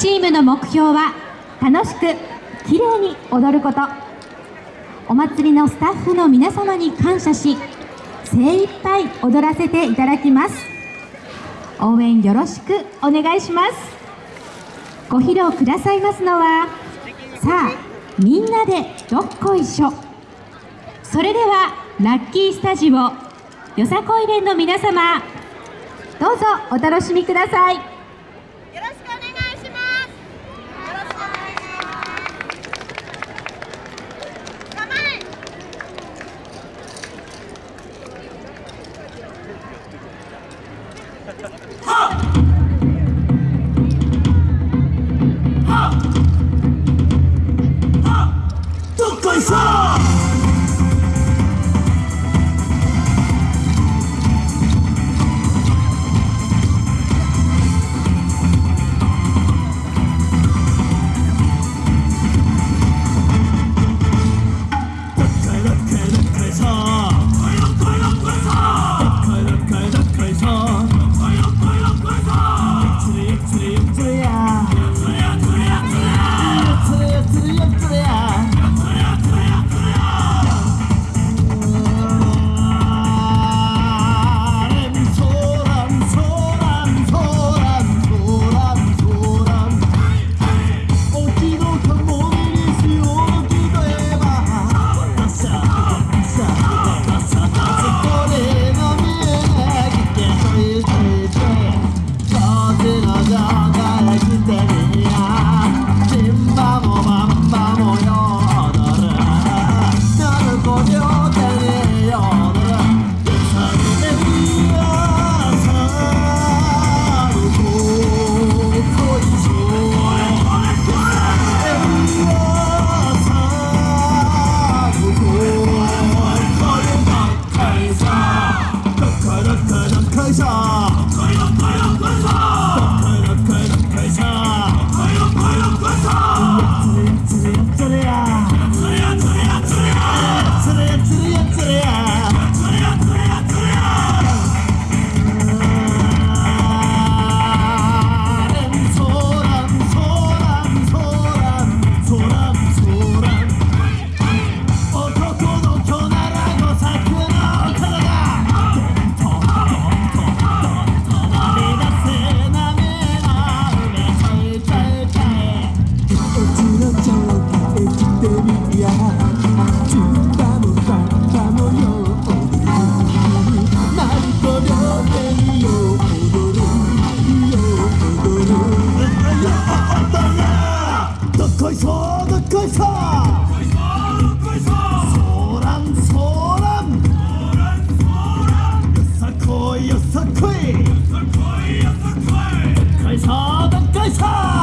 チームの目標は楽しくきれいに踊ること。お祭りのスタッフの皆様に感謝し精一杯踊らせていただきます。応援よろしくお願いします。ご披露くださいますのはさあみんなでどっこいしょ。それではラッキースタジオよさこい連の皆様どうぞお楽しみください。time. 是 queen，是该杀的该杀。